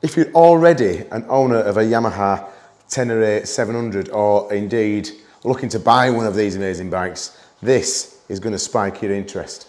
If you're already an owner of a Yamaha Tenere 700 or indeed looking to buy one of these amazing bikes, this is going to spike your interest.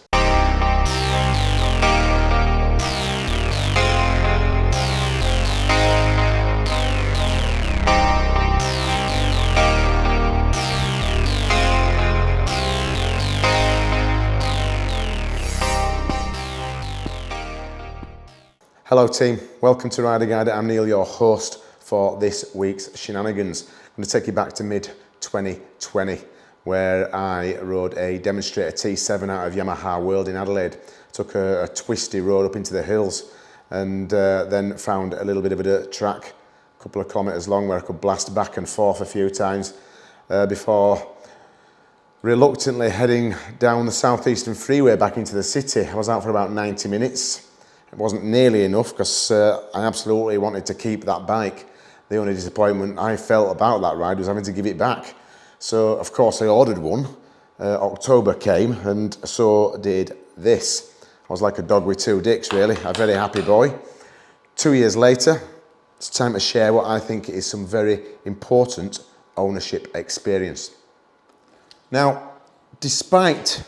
Hello team, welcome to Rider Guide. I'm Neil, your host for this week's shenanigans. I'm going to take you back to mid 2020 where I rode a demonstrator T7 out of Yamaha World in Adelaide. Took a, a twisty road up into the hills and uh, then found a little bit of a dirt track, a couple of kilometres long where I could blast back and forth a few times uh, before reluctantly heading down the southeastern freeway back into the city. I was out for about 90 minutes it wasn't nearly enough because uh, I absolutely wanted to keep that bike. The only disappointment I felt about that ride was having to give it back. So of course I ordered one. Uh, October came and so did this. I was like a dog with two dicks really, a very happy boy. Two years later, it's time to share what I think is some very important ownership experience. Now, despite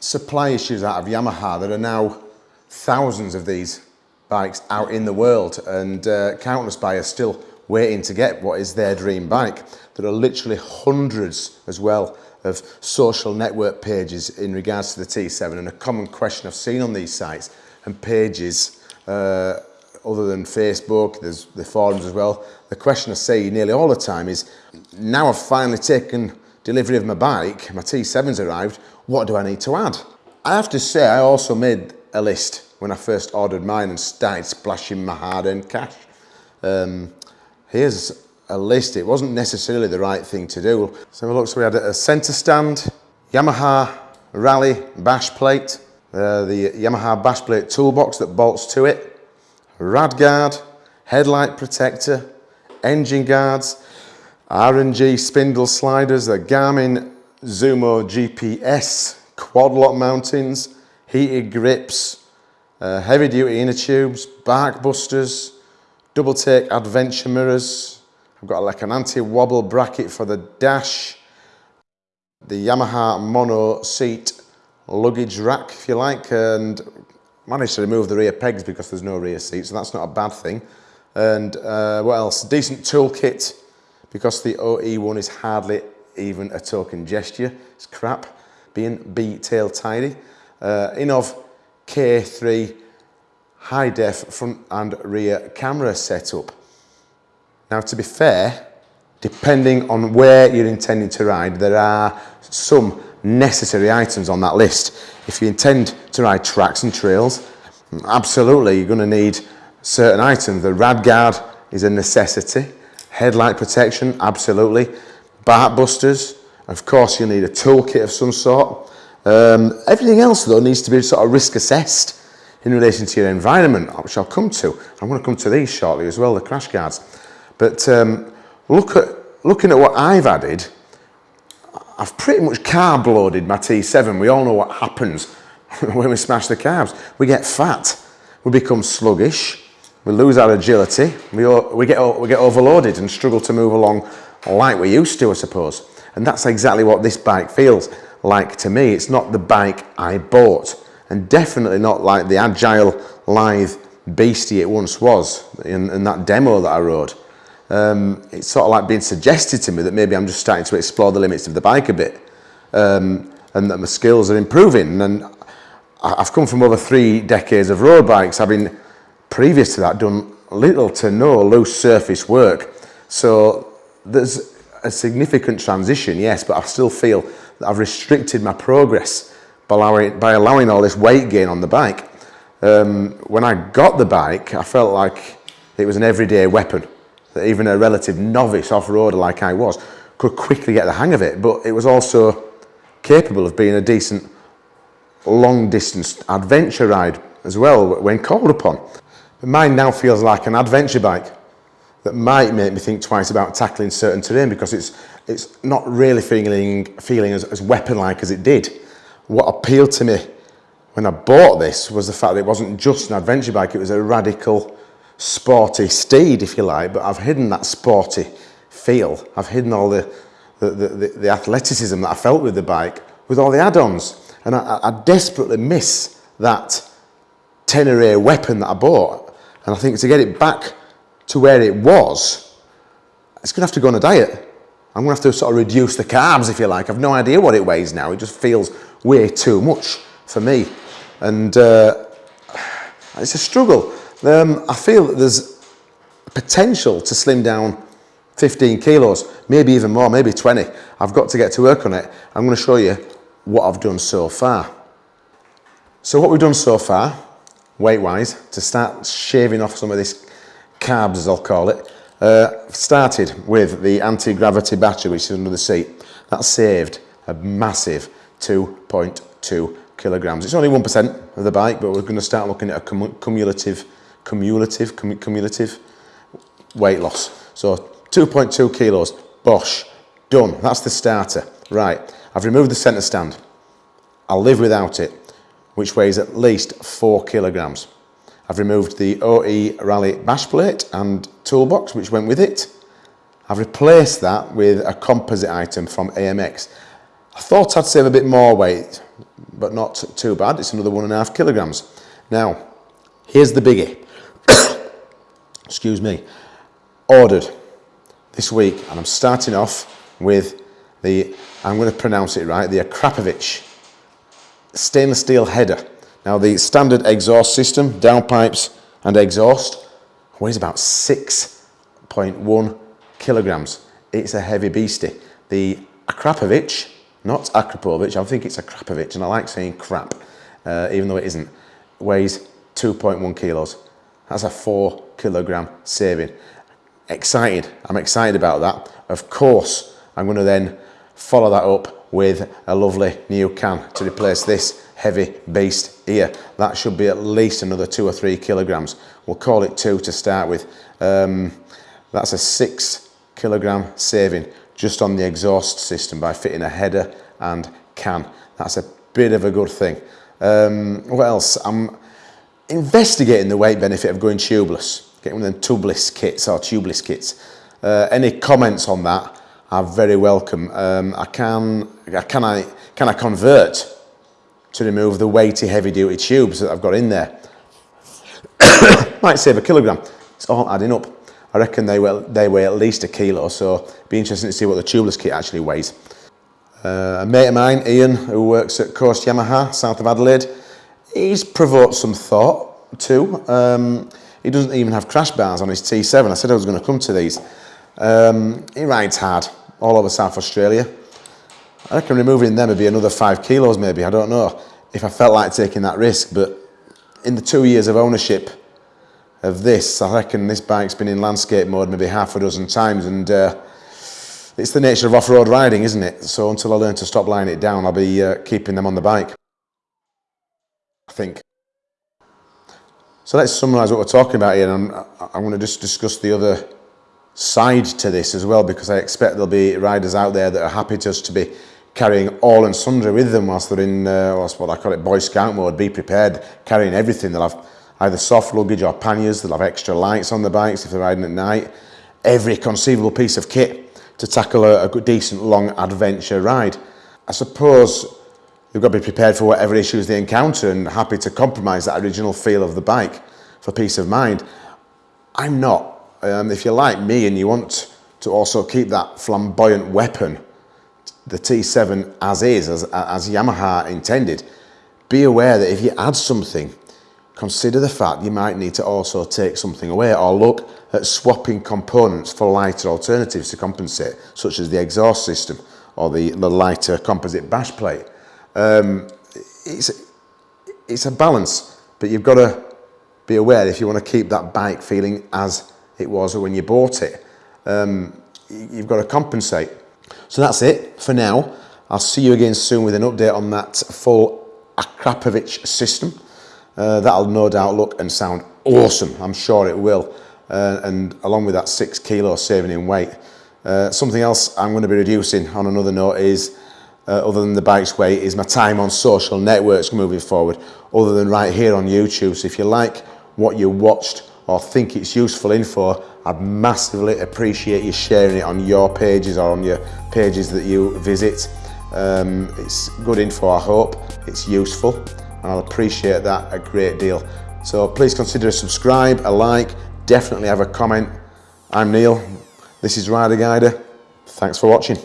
supply issues out of Yamaha that are now thousands of these bikes out in the world and uh, countless buyers still waiting to get what is their dream bike. There are literally hundreds as well of social network pages in regards to the T7 and a common question I've seen on these sites and pages uh, other than Facebook, there's the forums as well. The question I see nearly all the time is, now I've finally taken delivery of my bike, my T7's arrived, what do I need to add? I have to say I also made a list when I first ordered mine and started splashing my hard-earned cash. Um, here's a list. It wasn't necessarily the right thing to do. So look, so we had a centre stand, Yamaha Rally bash plate, uh, the Yamaha bash plate toolbox that bolts to it, rad guard, headlight protector, engine guards, R&G spindle sliders, the Garmin Zumo GPS, quad lock mountings, heated grips, uh, heavy duty inner tubes, bark busters, double take adventure mirrors. I've got like an anti-wobble bracket for the dash, the Yamaha mono seat luggage rack if you like and managed to remove the rear pegs because there's no rear seat so that's not a bad thing. And uh, what else? Decent toolkit because the OE one is hardly even a token gesture. It's crap. Being B tail tidy uh, Innovv K3 high def front and rear camera setup. Now to be fair, depending on where you're intending to ride, there are some necessary items on that list. If you intend to ride tracks and trails, absolutely you're going to need certain items. The rad guard is a necessity. Headlight protection, absolutely. Bark busters, of course you'll need a toolkit of some sort. Um, everything else though needs to be sort of risk assessed in relation to your environment, which I'll come to. I'm going to come to these shortly as well, the crash guards. But um, look at, looking at what I've added, I've pretty much carb loaded my T7. We all know what happens when we smash the carbs. We get fat, we become sluggish, we lose our agility, we, we, get, we get overloaded and struggle to move along like we used to, I suppose. And that's exactly what this bike feels like to me. It's not the bike I bought and definitely not like the agile, lithe beastie it once was in, in that demo that I rode. Um, it's sort of like being suggested to me that maybe I'm just starting to explore the limits of the bike a bit um, and that my skills are improving. And I've come from over three decades of road bikes, having previous to that done little to no loose surface work. So there's a significant transition, yes, but I still feel that I've restricted my progress by allowing, by allowing all this weight gain on the bike. Um, when I got the bike, I felt like it was an everyday weapon. That even a relative novice off-roader like I was could quickly get the hang of it, but it was also capable of being a decent long distance adventure ride as well when called upon. Mine now feels like an adventure bike that might make me think twice about tackling certain terrain because it's, it's not really feeling, feeling as, as weapon-like as it did. What appealed to me when I bought this was the fact that it wasn't just an adventure bike, it was a radical sporty steed, if you like, but I've hidden that sporty feel. I've hidden all the, the, the, the athleticism that I felt with the bike with all the add-ons. And I, I desperately miss that Tenere weapon that I bought. And I think to get it back to where it was, it's going to have to go on a diet. I'm going to have to sort of reduce the carbs, if you like. I've no idea what it weighs now. It just feels way too much for me. And uh, it's a struggle. Um, I feel that there's potential to slim down 15 kilos, maybe even more, maybe 20. I've got to get to work on it. I'm going to show you what I've done so far. So what we've done so far, weight-wise, to start shaving off some of this carbs, as I'll call it, uh, started with the anti-gravity battery, which is under the seat. That saved a massive 2.2 kilograms. It's only 1% of the bike, but we're going to start looking at a cumulative, cumulative, cumulative weight loss. So 2.2 kilos, Bosch, done. That's the starter. Right, I've removed the centre stand. I'll live without it, which weighs at least four kilograms. I've removed the OE Rally bash plate and toolbox, which went with it. I've replaced that with a composite item from AMX. I thought I'd save a bit more weight, but not too bad. It's another one and a half kilograms. Now, here's the biggie. Excuse me. Ordered this week, and I'm starting off with the, I'm going to pronounce it right, the Akrapovic stainless steel header. Now the standard exhaust system, downpipes and exhaust, weighs about 6.1 kilograms. It's a heavy beastie. The Akrapovic, not Akrapovic, I think it's Akrapovic, and I like saying crap, uh, even though it isn't, weighs 2.1 kilos. That's a four kilogram saving excited. I'm excited about that. Of course, I'm going to then follow that up with a lovely new can to replace this heavy beast here. That should be at least another two or three kilograms. We'll call it two to start with. Um, that's a six kilogram saving just on the exhaust system by fitting a header and can. That's a bit of a good thing. Um, what else? I'm investigating the weight benefit of going tubeless getting one of them tubeless kits or tubeless kits. Uh, any comments on that are very welcome. Um, I can, can I, can I convert to remove the weighty heavy duty tubes that I've got in there? Might save a kilogram. It's all adding up. I reckon they weigh, they weigh at least a kilo, so be interesting to see what the tubeless kit actually weighs. Uh, a mate of mine, Ian, who works at Coast Yamaha, south of Adelaide, he's provoked some thought too. Um, he doesn't even have crash bars on his T7. I said I was going to come to these. Um, he rides hard all over South Australia. I reckon removing them would be another five kilos maybe, I don't know, if I felt like taking that risk. But in the two years of ownership of this, I reckon this bike's been in landscape mode maybe half a dozen times and uh, it's the nature of off-road riding, isn't it? So until I learn to stop lying it down, I'll be uh, keeping them on the bike. I think. So let's summarise what we're talking about here and I'm, I'm going to just discuss the other side to this as well because I expect there'll be riders out there that are happy just to be carrying all and sundry with them whilst they're in, uh, what I call it Boy Scout mode, be prepared, carrying everything. They'll have either soft luggage or panniers, they'll have extra lights on the bikes if they're riding at night, every conceivable piece of kit to tackle a, a decent long adventure ride. I suppose They've got to be prepared for whatever issues they encounter and happy to compromise that original feel of the bike for peace of mind. I'm not. Um, if you're like me and you want to also keep that flamboyant weapon, the T7 as is, as, as Yamaha intended, be aware that if you add something, consider the fact you might need to also take something away or look at swapping components for lighter alternatives to compensate, such as the exhaust system or the, the lighter composite bash plate. Um, it's, it's a balance, but you've got to be aware if you want to keep that bike feeling as it was when you bought it. Um, you've got to compensate. So that's it for now. I'll see you again soon with an update on that full Akrapovic system. Uh, that'll no doubt look and sound awesome. I'm sure it will. Uh, and along with that six kilo saving in weight. Uh, something else I'm going to be reducing on another note is uh, other than the bike's weight, is my time on social networks moving forward, other than right here on YouTube. So if you like what you watched or think it's useful info, I'd massively appreciate you sharing it on your pages or on your pages that you visit. Um, it's good info, I hope. It's useful and I'll appreciate that a great deal. So please consider a subscribe, a like, definitely have a comment. I'm Neil, this is Rider Guider. Thanks for watching.